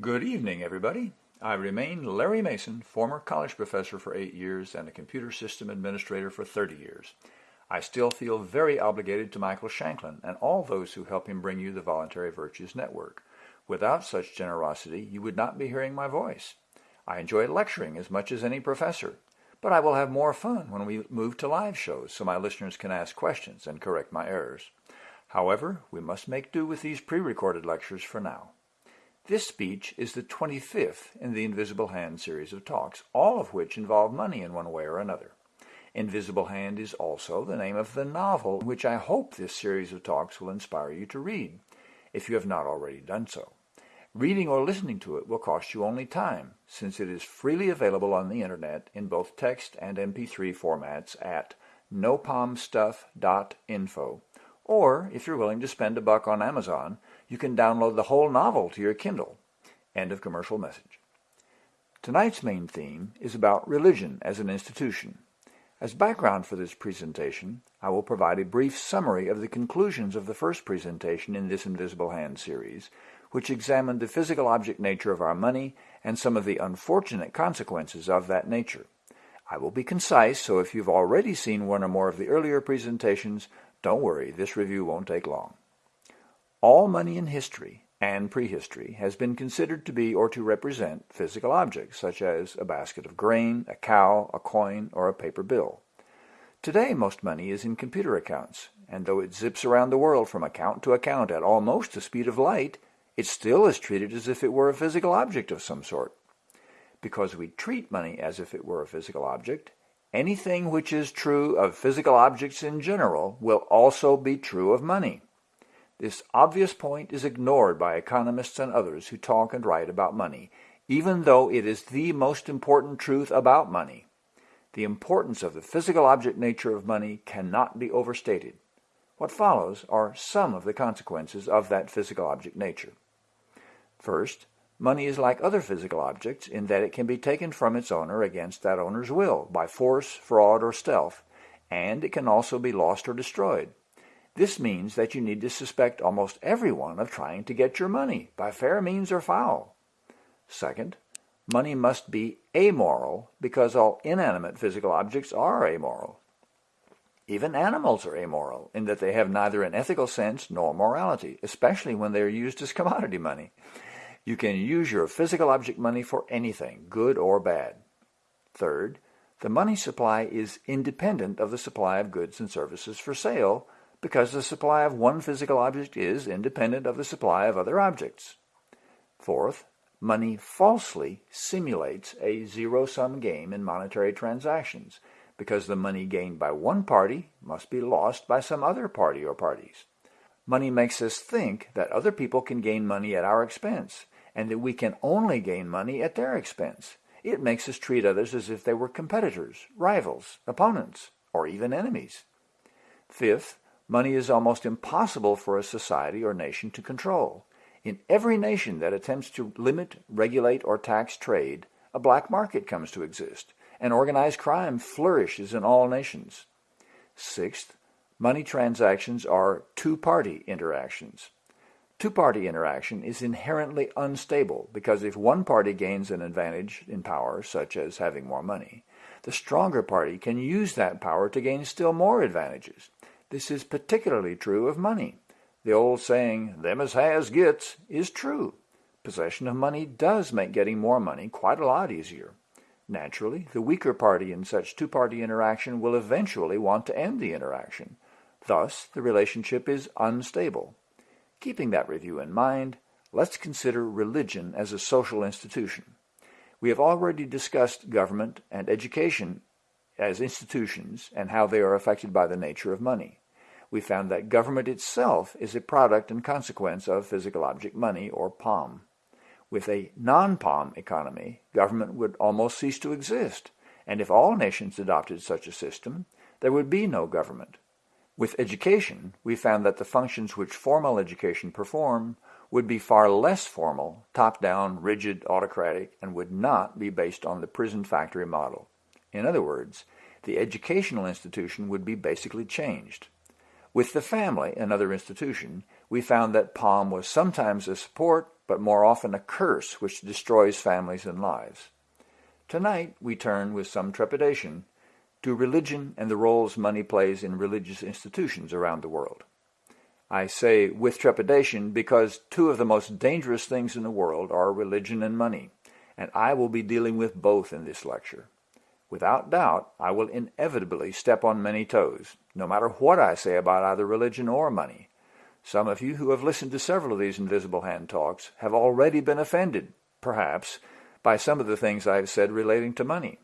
Good evening, everybody. I remain Larry Mason, former college professor for eight years and a computer system administrator for 30 years. I still feel very obligated to Michael Shanklin and all those who help him bring you the Voluntary Virtues Network. Without such generosity, you would not be hearing my voice. I enjoy lecturing as much as any professor, but I will have more fun when we move to live shows so my listeners can ask questions and correct my errors. However, we must make do with these pre-recorded lectures for now. This speech is the 25th in the Invisible Hand series of talks, all of which involve money in one way or another. Invisible Hand is also the name of the novel which I hope this series of talks will inspire you to read, if you have not already done so. Reading or listening to it will cost you only time, since it is freely available on the internet in both text and MP3 formats at nopalmstuff.info. Or, if you're willing to spend a buck on Amazon, you can download the whole novel to your Kindle. End of commercial message. Tonight's main theme is about religion as an institution. As background for this presentation, I will provide a brief summary of the conclusions of the first presentation in this Invisible Hand series, which examined the physical object nature of our money and some of the unfortunate consequences of that nature. I will be concise, so if you've already seen one or more of the earlier presentations, don't worry, this review won't take long. All money in history and prehistory has been considered to be or to represent physical objects, such as a basket of grain, a cow, a coin, or a paper bill. Today, most money is in computer accounts, and though it zips around the world from account to account at almost the speed of light, it still is treated as if it were a physical object of some sort. Because we treat money as if it were a physical object, anything which is true of physical objects in general will also be true of money. This obvious point is ignored by economists and others who talk and write about money, even though it is the most important truth about money. The importance of the physical object nature of money cannot be overstated. What follows are some of the consequences of that physical object nature. First, money is like other physical objects in that it can be taken from its owner against that owner's will, by force, fraud, or stealth, and it can also be lost or destroyed. This means that you need to suspect almost everyone of trying to get your money, by fair means or foul. Second, money must be amoral because all inanimate physical objects are amoral. Even animals are amoral in that they have neither an ethical sense nor morality, especially when they are used as commodity money. You can use your physical object money for anything, good or bad. Third, the money supply is independent of the supply of goods and services for sale because the supply of one physical object is independent of the supply of other objects. Fourth, money falsely simulates a zero-sum game in monetary transactions because the money gained by one party must be lost by some other party or parties. Money makes us think that other people can gain money at our expense and that we can only gain money at their expense. It makes us treat others as if they were competitors, rivals, opponents, or even enemies. Fifth, Money is almost impossible for a society or nation to control. In every nation that attempts to limit, regulate, or tax trade, a black market comes to exist, and organized crime flourishes in all nations. Sixth, money transactions are two-party interactions. Two-party interaction is inherently unstable because if one party gains an advantage in power, such as having more money, the stronger party can use that power to gain still more advantages. This is particularly true of money. The old saying, them as has gets, is true. Possession of money does make getting more money quite a lot easier. Naturally, the weaker party in such two-party interaction will eventually want to end the interaction. Thus, the relationship is unstable. Keeping that review in mind, let's consider religion as a social institution. We have already discussed government and education as institutions and how they are affected by the nature of money we found that government itself is a product and consequence of physical object money, or POM. With a non-POM economy, government would almost cease to exist, and if all nations adopted such a system, there would be no government. With education, we found that the functions which formal education perform would be far less formal, top-down, rigid, autocratic, and would not be based on the prison factory model. In other words, the educational institution would be basically changed. With the family, another institution, we found that POM was sometimes a support, but more often a curse which destroys families and lives. Tonight we turn with some trepidation to religion and the roles money plays in religious institutions around the world. I say with trepidation because two of the most dangerous things in the world are religion and money, and I will be dealing with both in this lecture. Without doubt, I will inevitably step on many toes, no matter what I say about either religion or money. Some of you who have listened to several of these Invisible Hand talks have already been offended, perhaps, by some of the things I have said relating to money.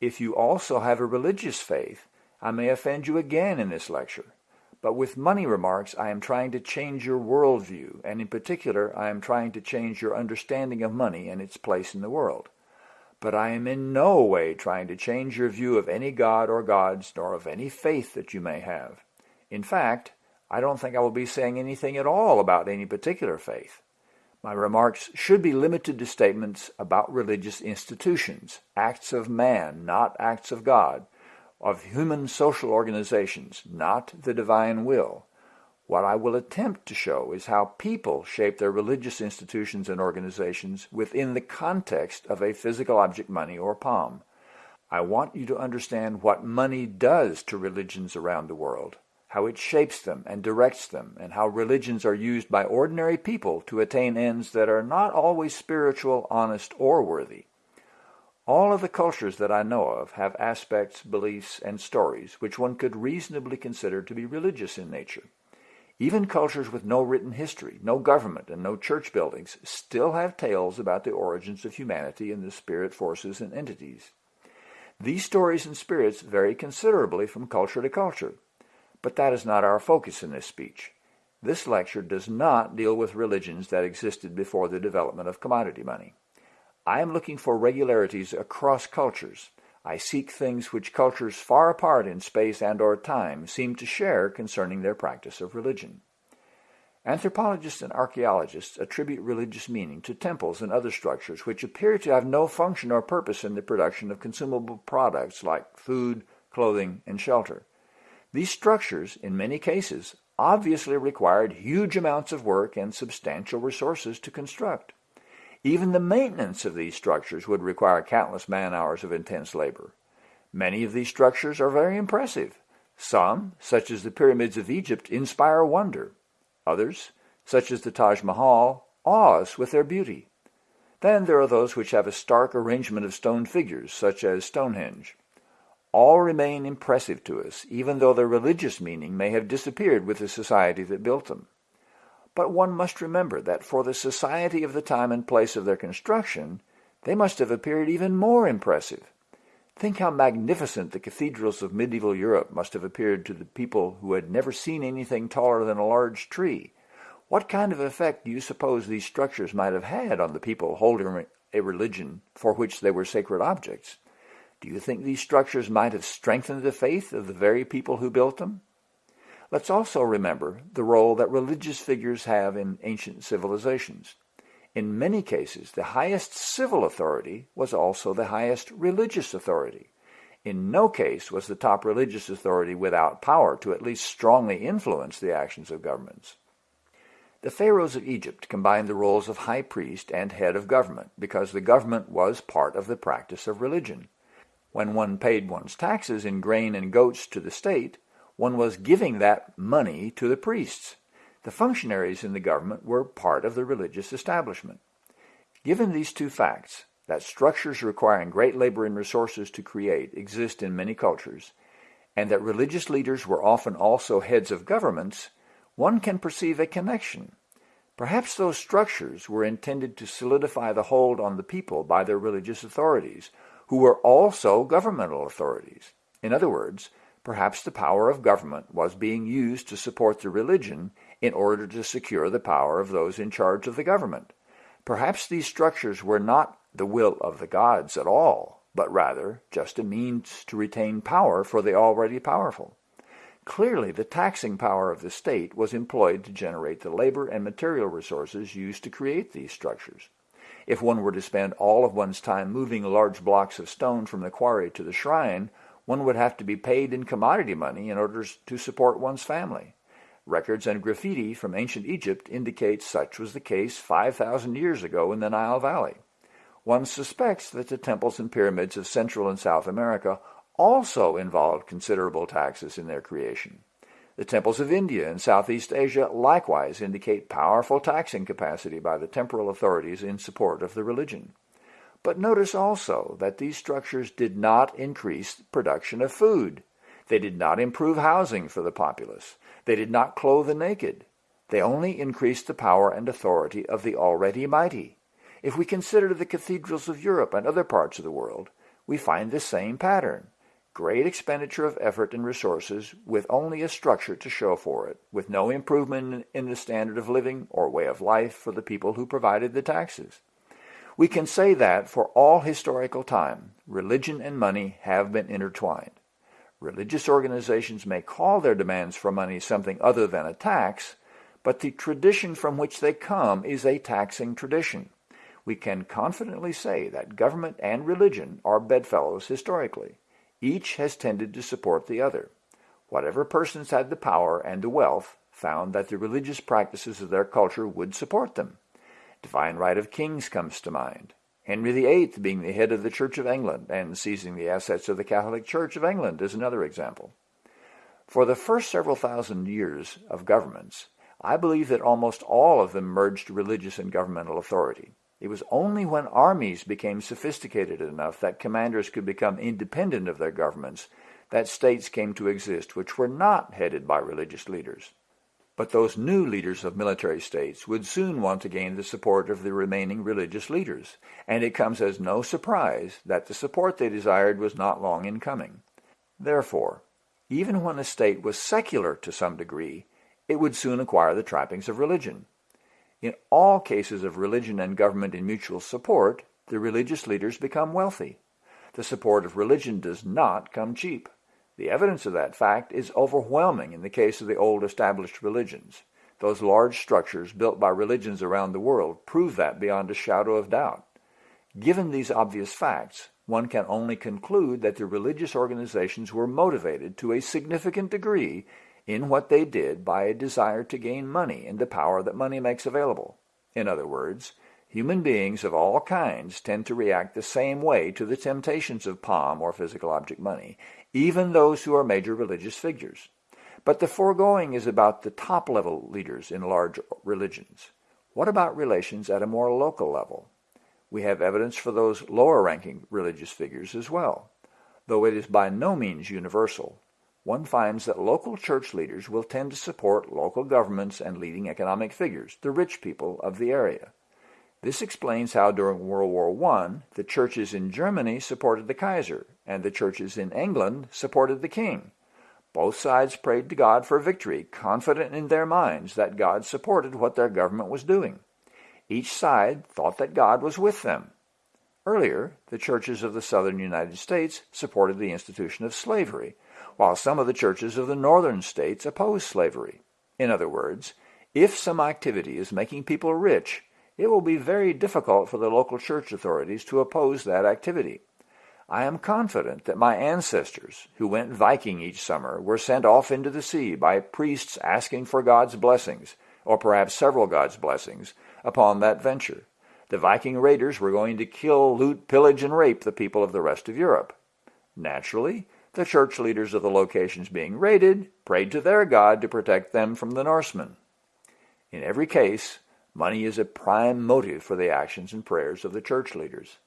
If you also have a religious faith, I may offend you again in this lecture. But with money remarks, I am trying to change your worldview, and in particular, I am trying to change your understanding of money and its place in the world. But I am in no way trying to change your view of any god or gods, nor of any faith that you may have. In fact, I don't think I will be saying anything at all about any particular faith. My remarks should be limited to statements about religious institutions, acts of man, not acts of God, of human social organizations, not the divine will. What I will attempt to show is how people shape their religious institutions and organizations within the context of a physical object money or POM. I want you to understand what money does to religions around the world, how it shapes them and directs them, and how religions are used by ordinary people to attain ends that are not always spiritual, honest, or worthy. All of the cultures that I know of have aspects, beliefs, and stories which one could reasonably consider to be religious in nature. Even cultures with no written history, no government, and no church buildings still have tales about the origins of humanity and the spirit forces and entities. These stories and spirits vary considerably from culture to culture, but that is not our focus in this speech. This lecture does not deal with religions that existed before the development of commodity money. I am looking for regularities across cultures, I seek things which cultures far apart in space and or time seem to share concerning their practice of religion. Anthropologists and archaeologists attribute religious meaning to temples and other structures which appear to have no function or purpose in the production of consumable products like food, clothing, and shelter. These structures, in many cases, obviously required huge amounts of work and substantial resources to construct. Even the maintenance of these structures would require countless man-hours of intense labor. Many of these structures are very impressive. Some, such as the pyramids of Egypt, inspire wonder. Others, such as the Taj Mahal, awe us with their beauty. Then there are those which have a stark arrangement of stone figures, such as Stonehenge. All remain impressive to us, even though their religious meaning may have disappeared with the society that built them. But one must remember that for the society of the time and place of their construction, they must have appeared even more impressive. Think how magnificent the cathedrals of medieval Europe must have appeared to the people who had never seen anything taller than a large tree. What kind of effect do you suppose these structures might have had on the people holding a religion for which they were sacred objects? Do you think these structures might have strengthened the faith of the very people who built them? Let's also remember the role that religious figures have in ancient civilizations. In many cases, the highest civil authority was also the highest religious authority. In no case was the top religious authority without power to at least strongly influence the actions of governments. The pharaohs of Egypt combined the roles of high priest and head of government because the government was part of the practice of religion. When one paid one's taxes in grain and goats to the state, one was giving that money to the priests. The functionaries in the government were part of the religious establishment. Given these two facts, that structures requiring great labor and resources to create exist in many cultures, and that religious leaders were often also heads of governments, one can perceive a connection. Perhaps those structures were intended to solidify the hold on the people by their religious authorities, who were also governmental authorities. In other words, Perhaps the power of government was being used to support the religion in order to secure the power of those in charge of the government. Perhaps these structures were not the will of the gods at all, but rather just a means to retain power for the already powerful. Clearly, the taxing power of the state was employed to generate the labor and material resources used to create these structures. If one were to spend all of one's time moving large blocks of stone from the quarry to the shrine, one would have to be paid in commodity money in order to support one's family. Records and graffiti from ancient Egypt indicate such was the case 5,000 years ago in the Nile Valley. One suspects that the temples and pyramids of Central and South America also involved considerable taxes in their creation. The temples of India and Southeast Asia likewise indicate powerful taxing capacity by the temporal authorities in support of the religion. But notice also that these structures did not increase production of food. They did not improve housing for the populace. They did not clothe the naked. They only increased the power and authority of the already mighty. If we consider the cathedrals of Europe and other parts of the world, we find the same pattern great expenditure of effort and resources with only a structure to show for it, with no improvement in the standard of living or way of life for the people who provided the taxes. We can say that for all historical time, religion and money have been intertwined. Religious organizations may call their demands for money something other than a tax, but the tradition from which they come is a taxing tradition. We can confidently say that government and religion are bedfellows historically. Each has tended to support the other. Whatever persons had the power and the wealth found that the religious practices of their culture would support them. Divine right of kings comes to mind. Henry VIII being the head of the Church of England and seizing the assets of the Catholic Church of England is another example. For the first several thousand years of governments, I believe that almost all of them merged religious and governmental authority. It was only when armies became sophisticated enough that commanders could become independent of their governments that states came to exist which were not headed by religious leaders. But those new leaders of military states would soon want to gain the support of the remaining religious leaders, and it comes as no surprise that the support they desired was not long in coming. Therefore, even when a state was secular to some degree, it would soon acquire the trappings of religion. In all cases of religion and government in mutual support, the religious leaders become wealthy. The support of religion does not come cheap. The evidence of that fact is overwhelming in the case of the old established religions. Those large structures built by religions around the world prove that beyond a shadow of doubt. Given these obvious facts, one can only conclude that the religious organizations were motivated to a significant degree in what they did by a desire to gain money and the power that money makes available. In other words, human beings of all kinds tend to react the same way to the temptations of POM or physical object money, even those who are major religious figures. But the foregoing is about the top-level leaders in large religions. What about relations at a more local level? We have evidence for those lower-ranking religious figures as well, though it is by no means universal one finds that local church leaders will tend to support local governments and leading economic figures, the rich people of the area. This explains how during World War I, the churches in Germany supported the Kaiser, and the churches in England supported the king. Both sides prayed to God for victory, confident in their minds that God supported what their government was doing. Each side thought that God was with them. Earlier, the churches of the southern United States supported the institution of slavery, while some of the churches of the northern states opposed slavery. In other words, if some activity is making people rich, it will be very difficult for the local church authorities to oppose that activity. I am confident that my ancestors, who went Viking each summer, were sent off into the sea by priests asking for God's blessings, or perhaps several God's blessings, upon that venture. The Viking raiders were going to kill, loot, pillage, and rape the people of the rest of Europe. Naturally, the church leaders of the locations being raided prayed to their God to protect them from the Norsemen. In every case, money is a prime motive for the actions and prayers of the church leaders.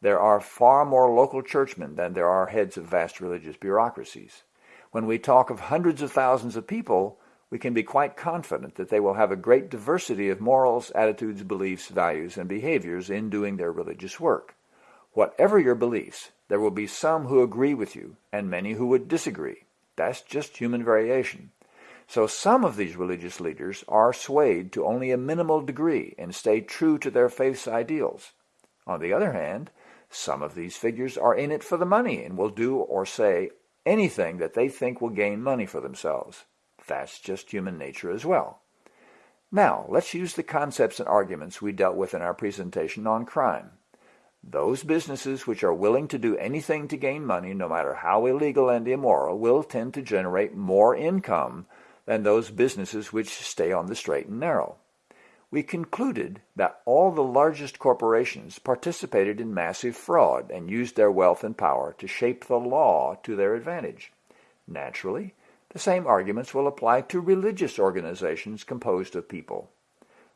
There are far more local churchmen than there are heads of vast religious bureaucracies. When we talk of hundreds of thousands of people, we can be quite confident that they will have a great diversity of morals, attitudes, beliefs, values, and behaviors in doing their religious work. Whatever your beliefs, there will be some who agree with you and many who would disagree. That's just human variation. So some of these religious leaders are swayed to only a minimal degree and stay true to their faith's ideals. On the other hand, some of these figures are in it for the money and will do or say anything that they think will gain money for themselves. That's just human nature as well. Now, let's use the concepts and arguments we dealt with in our presentation on crime. Those businesses which are willing to do anything to gain money, no matter how illegal and immoral, will tend to generate more income than those businesses which stay on the straight and narrow. We concluded that all the largest corporations participated in massive fraud and used their wealth and power to shape the law to their advantage. Naturally, the same arguments will apply to religious organizations composed of people.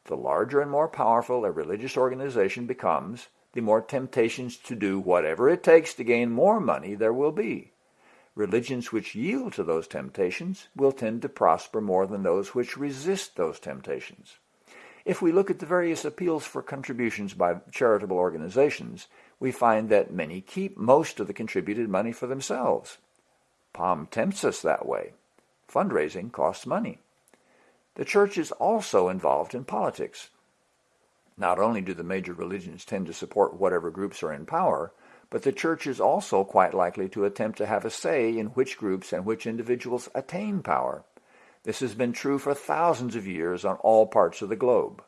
The larger and more powerful a religious organization becomes, the more temptations to do whatever it takes to gain more money there will be. Religions which yield to those temptations will tend to prosper more than those which resist those temptations. If we look at the various appeals for contributions by charitable organizations, we find that many keep most of the contributed money for themselves. POM tempts us that way. Fundraising costs money. The church is also involved in politics. Not only do the major religions tend to support whatever groups are in power, but the church is also quite likely to attempt to have a say in which groups and which individuals attain power. This has been true for thousands of years on all parts of the globe.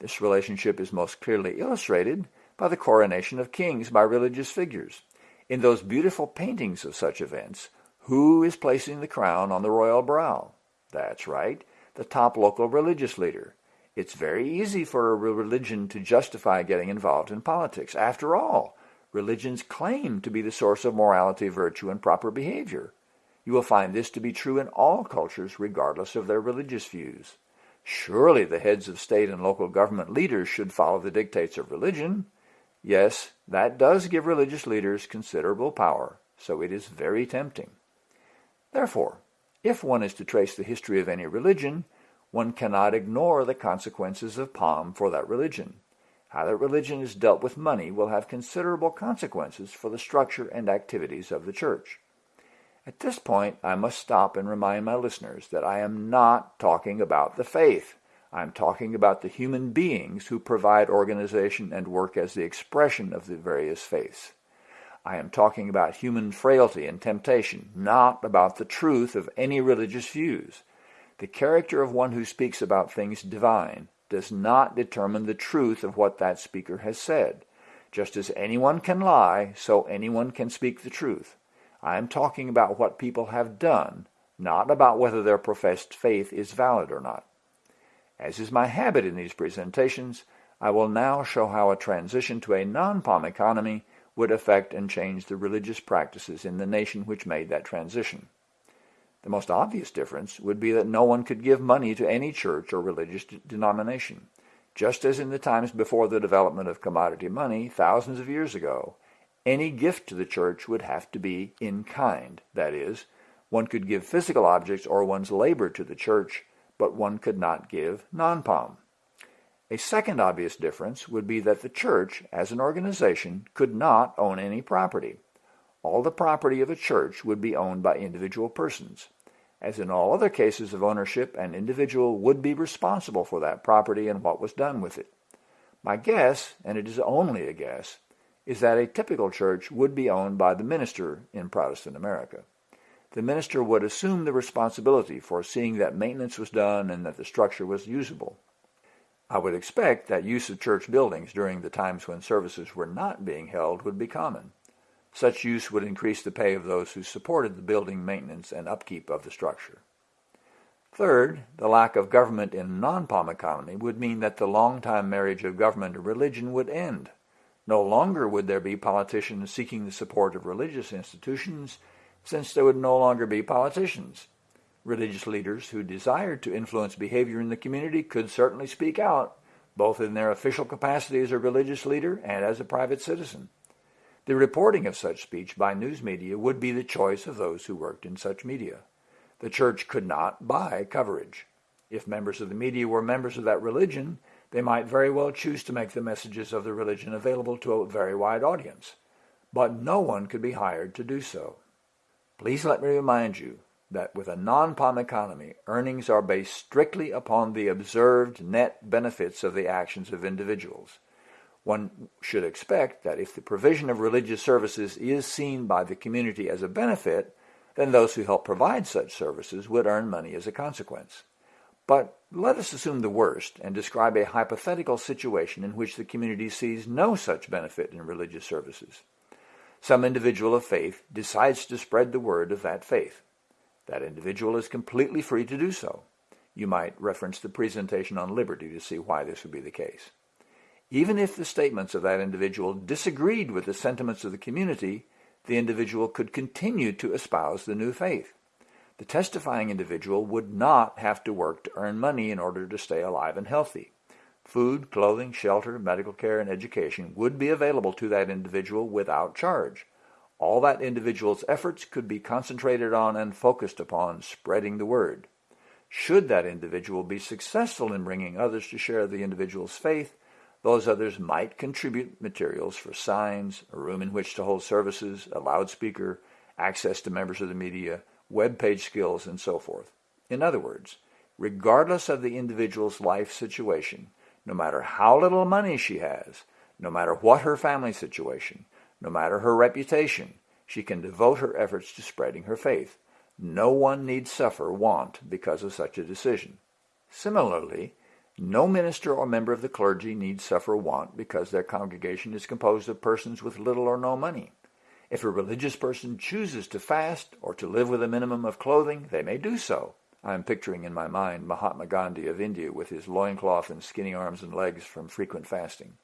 This relationship is most clearly illustrated by the coronation of kings by religious figures. In those beautiful paintings of such events, who is placing the crown on the royal brow? That's right, the top local religious leader. It's very easy for a religion to justify getting involved in politics. After all, religions claim to be the source of morality, virtue, and proper behavior. You will find this to be true in all cultures, regardless of their religious views. Surely the heads of state and local government leaders should follow the dictates of religion. Yes, that does give religious leaders considerable power, so it is very tempting. Therefore, if one is to trace the history of any religion, one cannot ignore the consequences of POM for that religion. How that religion is dealt with money will have considerable consequences for the structure and activities of the church. At this point, I must stop and remind my listeners that I am not talking about the faith. I'm talking about the human beings who provide organization and work as the expression of the various faiths. I am talking about human frailty and temptation, not about the truth of any religious views. The character of one who speaks about things divine does not determine the truth of what that speaker has said. Just as anyone can lie, so anyone can speak the truth. I am talking about what people have done, not about whether their professed faith is valid or not. As is my habit in these presentations, I will now show how a transition to a non-POM economy would affect and change the religious practices in the nation which made that transition. The most obvious difference would be that no one could give money to any church or religious denomination. Just as in the times before the development of commodity money, thousands of years ago, any gift to the church would have to be in kind. That is, one could give physical objects or one's labor to the church, but one could not give non-POM. A second obvious difference would be that the church, as an organization, could not own any property. All the property of a church would be owned by individual persons. As in all other cases of ownership, an individual would be responsible for that property and what was done with it. My guess, and it is only a guess, is that a typical church would be owned by the minister in Protestant America. The minister would assume the responsibility for seeing that maintenance was done and that the structure was usable. I would expect that use of church buildings during the times when services were not being held would be common. Such use would increase the pay of those who supported the building maintenance and upkeep of the structure. Third, the lack of government in a non-POM economy would mean that the long-time marriage of government and religion would end. No longer would there be politicians seeking the support of religious institutions, since there would no longer be politicians. Religious leaders who desired to influence behavior in the community could certainly speak out, both in their official capacity as a religious leader and as a private citizen. The reporting of such speech by news media would be the choice of those who worked in such media. The church could not buy coverage. If members of the media were members of that religion, they might very well choose to make the messages of the religion available to a very wide audience. But no one could be hired to do so. Please let me remind you that with a non-POM economy, earnings are based strictly upon the observed net benefits of the actions of individuals. One should expect that if the provision of religious services is seen by the community as a benefit, then those who help provide such services would earn money as a consequence. But let us assume the worst and describe a hypothetical situation in which the community sees no such benefit in religious services. Some individual of faith decides to spread the word of that faith. That individual is completely free to do so. You might reference the presentation on liberty to see why this would be the case. Even if the statements of that individual disagreed with the sentiments of the community, the individual could continue to espouse the new faith. The testifying individual would not have to work to earn money in order to stay alive and healthy. Food, clothing, shelter, medical care, and education would be available to that individual without charge. All that individual's efforts could be concentrated on and focused upon spreading the word. Should that individual be successful in bringing others to share the individual's faith, those others might contribute materials for signs, a room in which to hold services, a loudspeaker, access to members of the media, web page skills, and so forth. In other words, regardless of the individual's life situation, no matter how little money she has, no matter what her family situation, no matter her reputation, she can devote her efforts to spreading her faith. No one need suffer want because of such a decision. Similarly, no minister or member of the clergy need suffer want because their congregation is composed of persons with little or no money. If a religious person chooses to fast or to live with a minimum of clothing, they may do so. I am picturing in my mind Mahatma Gandhi of India with his loincloth and skinny arms and legs from frequent fasting.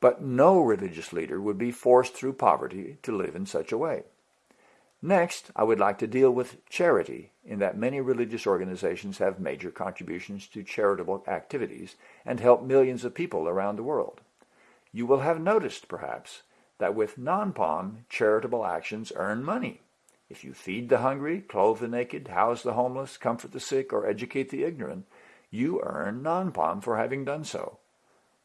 But no religious leader would be forced through poverty to live in such a way. Next, I would like to deal with charity in that many religious organizations have major contributions to charitable activities and help millions of people around the world. You will have noticed, perhaps, that with non-POM, charitable actions earn money. If you feed the hungry, clothe the naked, house the homeless, comfort the sick, or educate the ignorant, you earn non-POM for having done so.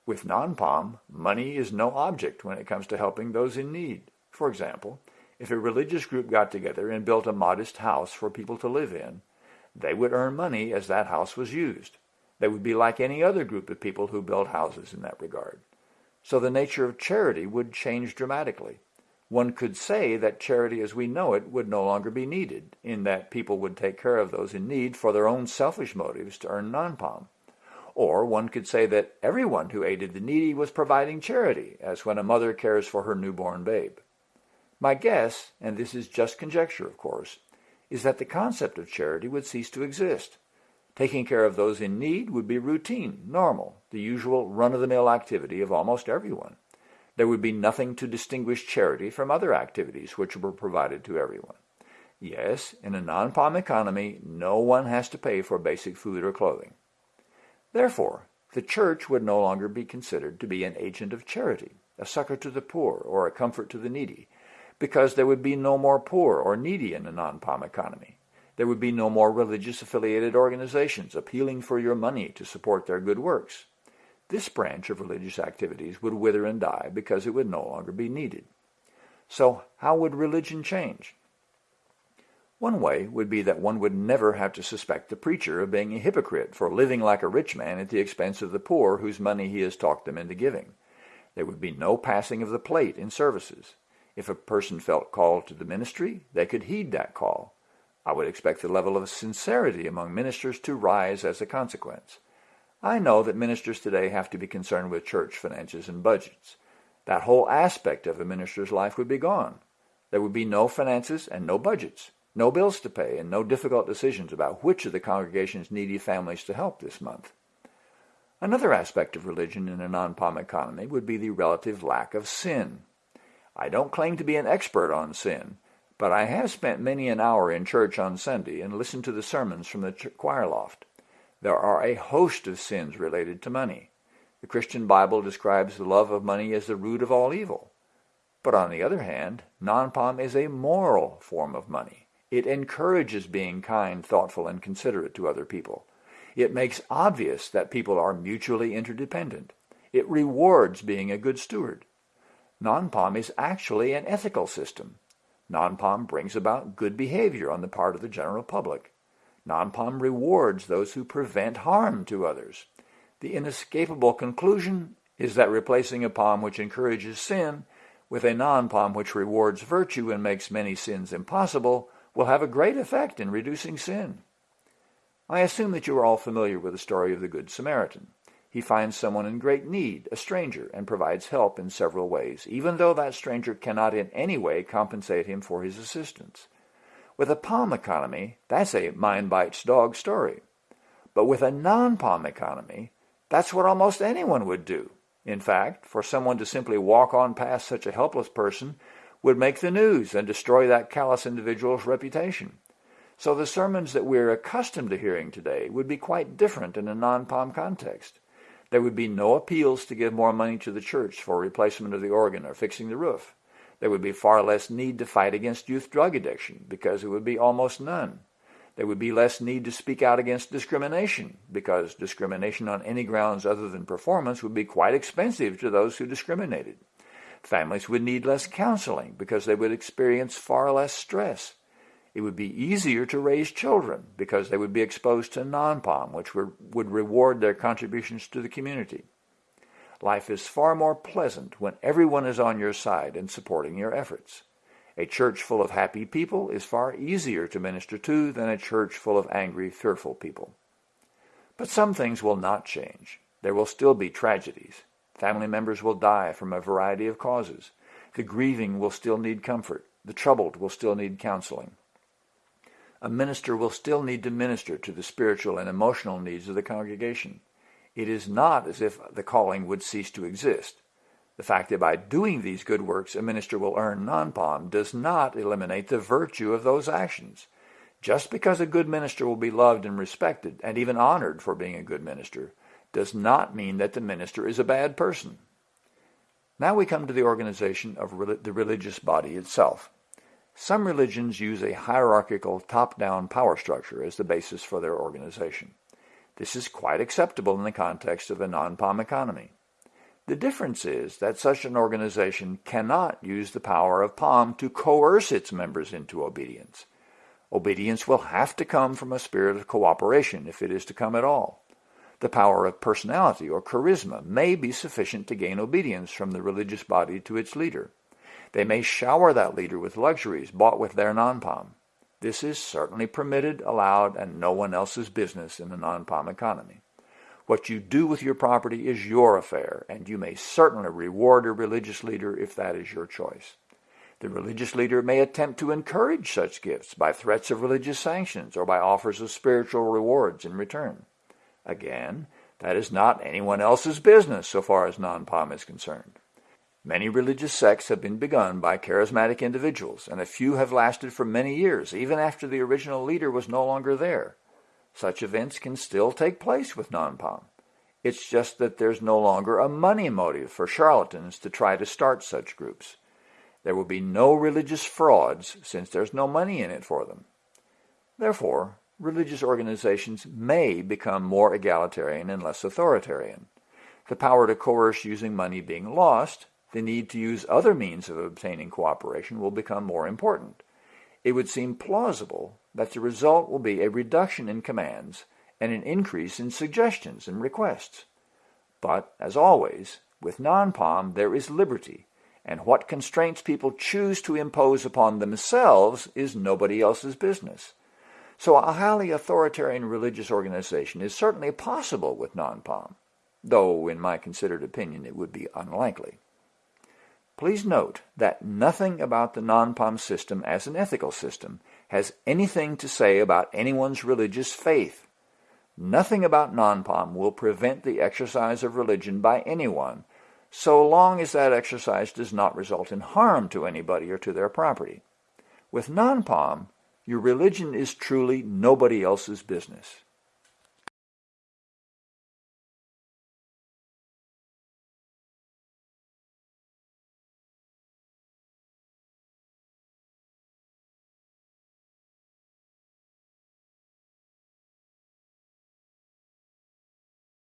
With non-POM, money is no object when it comes to helping those in need. For example, if a religious group got together and built a modest house for people to live in, they would earn money as that house was used. They would be like any other group of people who build houses in that regard. So the nature of charity would change dramatically one could say that charity as we know it would no longer be needed, in that people would take care of those in need for their own selfish motives to earn non-POM. Or one could say that everyone who aided the needy was providing charity, as when a mother cares for her newborn babe. My guess, and this is just conjecture of course, is that the concept of charity would cease to exist. Taking care of those in need would be routine, normal, the usual run-of-the-mill activity of almost everyone there would be nothing to distinguish charity from other activities which were provided to everyone. Yes, in a non-POM economy, no one has to pay for basic food or clothing. Therefore, the church would no longer be considered to be an agent of charity, a succor to the poor, or a comfort to the needy, because there would be no more poor or needy in a non-POM economy. There would be no more religious affiliated organizations appealing for your money to support their good works. This branch of religious activities would wither and die because it would no longer be needed. So how would religion change? One way would be that one would never have to suspect the preacher of being a hypocrite for living like a rich man at the expense of the poor whose money he has talked them into giving. There would be no passing of the plate in services. If a person felt called to the ministry, they could heed that call. I would expect the level of sincerity among ministers to rise as a consequence. I know that ministers today have to be concerned with church finances and budgets. That whole aspect of a minister's life would be gone. There would be no finances and no budgets, no bills to pay, and no difficult decisions about which of the congregation's needy families to help this month. Another aspect of religion in a non-POM economy would be the relative lack of sin. I don't claim to be an expert on sin, but I have spent many an hour in church on Sunday and listened to the sermons from the choir loft. There are a host of sins related to money. The Christian Bible describes the love of money as the root of all evil. But on the other hand, non-POM is a moral form of money. It encourages being kind, thoughtful, and considerate to other people. It makes obvious that people are mutually interdependent. It rewards being a good steward. Non-POM is actually an ethical system. Non-POM brings about good behavior on the part of the general public. Non-POM rewards those who prevent harm to others. The inescapable conclusion is that replacing a POM which encourages sin with a non-POM which rewards virtue and makes many sins impossible will have a great effect in reducing sin. I assume that you are all familiar with the story of the Good Samaritan. He finds someone in great need, a stranger, and provides help in several ways, even though that stranger cannot in any way compensate him for his assistance. With a POM economy, that's a mind bites dog story. But with a non-POM economy, that's what almost anyone would do. In fact, for someone to simply walk on past such a helpless person would make the news and destroy that callous individual's reputation. So the sermons that we're accustomed to hearing today would be quite different in a non-POM context. There would be no appeals to give more money to the church for replacement of the organ or fixing the roof. There would be far less need to fight against youth drug addiction because it would be almost none. There would be less need to speak out against discrimination because discrimination on any grounds other than performance would be quite expensive to those who discriminated. Families would need less counseling because they would experience far less stress. It would be easier to raise children because they would be exposed to non-POM, which would reward their contributions to the community. Life is far more pleasant when everyone is on your side and supporting your efforts. A church full of happy people is far easier to minister to than a church full of angry, fearful people. But some things will not change. There will still be tragedies. Family members will die from a variety of causes. The grieving will still need comfort. The troubled will still need counseling a minister will still need to minister to the spiritual and emotional needs of the congregation. It is not as if the calling would cease to exist. The fact that by doing these good works a minister will earn non-POM does not eliminate the virtue of those actions. Just because a good minister will be loved and respected, and even honored for being a good minister, does not mean that the minister is a bad person. Now we come to the organization of the religious body itself. Some religions use a hierarchical top-down power structure as the basis for their organization. This is quite acceptable in the context of a non-POM economy. The difference is that such an organization cannot use the power of POM to coerce its members into obedience. Obedience will have to come from a spirit of cooperation if it is to come at all. The power of personality or charisma may be sufficient to gain obedience from the religious body to its leader. They may shower that leader with luxuries bought with their non-POM. This is certainly permitted, allowed, and no one else's business in the non-POM economy. What you do with your property is your affair, and you may certainly reward a religious leader if that is your choice. The religious leader may attempt to encourage such gifts by threats of religious sanctions or by offers of spiritual rewards in return. Again, that is not anyone else's business so far as non-POM is concerned. Many religious sects have been begun by charismatic individuals, and a few have lasted for many years, even after the original leader was no longer there. Such events can still take place with non-POM. It's just that there's no longer a money motive for charlatans to try to start such groups. There will be no religious frauds since there's no money in it for them. Therefore, religious organizations may become more egalitarian and less authoritarian. The power to coerce using money being lost, the need to use other means of obtaining cooperation will become more important. It would seem plausible that the result will be a reduction in commands and an increase in suggestions and requests. But, as always, with non-POM there is liberty, and what constraints people choose to impose upon themselves is nobody else's business. So a highly authoritarian religious organization is certainly possible with non-POM, though in my considered opinion it would be unlikely. Please note that nothing about the non-POM system as an ethical system has anything to say about anyone's religious faith. Nothing about non-POM will prevent the exercise of religion by anyone, so long as that exercise does not result in harm to anybody or to their property. With non-POM, your religion is truly nobody else's business.